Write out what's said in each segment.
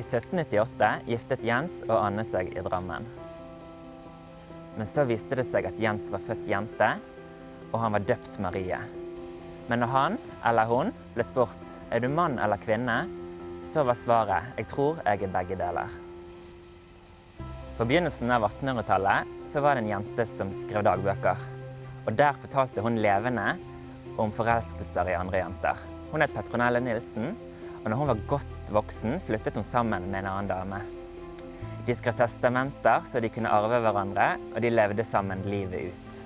I 1798 giftet Jens og Anne seg i Drammen. Men så viste det seg at Jens var født jente, og han var døpt Marie. Men når han, eller hun, ble spurt er du mann eller kvinne, så var svaret jeg tror jeg er begge deler. På begynnelsen av 1800-tallet så var det en jente som skrev dagbøker. Og der fortalte hun levende om forelskelser i andre jenter. Hun het Petronelle Nilsen, og når hun var godt voksen, flyttet hun sammen med en annen dame. De skrev testamenter så de kunne arve hverandre, og de levde sammen livet ut.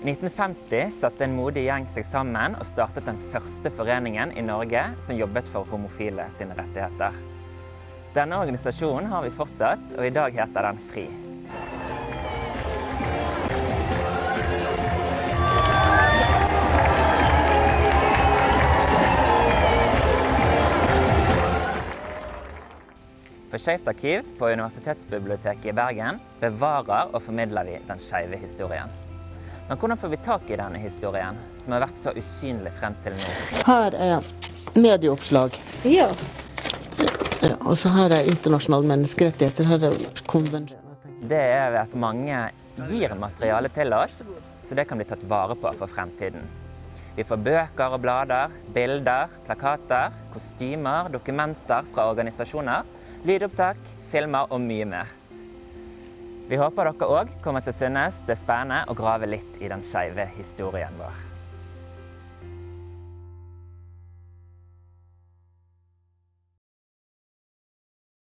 I 1950 satte en modig gjeng seg sammen og startet den første foreningen i Norge som jobbet for homofile sine rettigheter. Denne organisasjonen har vi fortsatt, og i dag heter den FRI. På Skeivt arkiv på Universitetsbiblioteket i Bergen bevarer og formidler vi den skeive historien. Men hvordan får vi tak i denne historien, som har vært så usynlig frem til nå? Her er medieoppslag. Ja. Ja, og så her er internasjonale menneskerettigheter. Her er konvensjon. Det er ved at mange gir materiale til oss, så det kan bli tatt vare på for fremtiden. Vi får bøker og blader, bilder, plakater, kostymer, dokumenter fra organisasjoner, lydopptak, filmer og mye mer. Vi håper dere òg kommer til å synes det er spennende å grave litt i den skeive historien vår.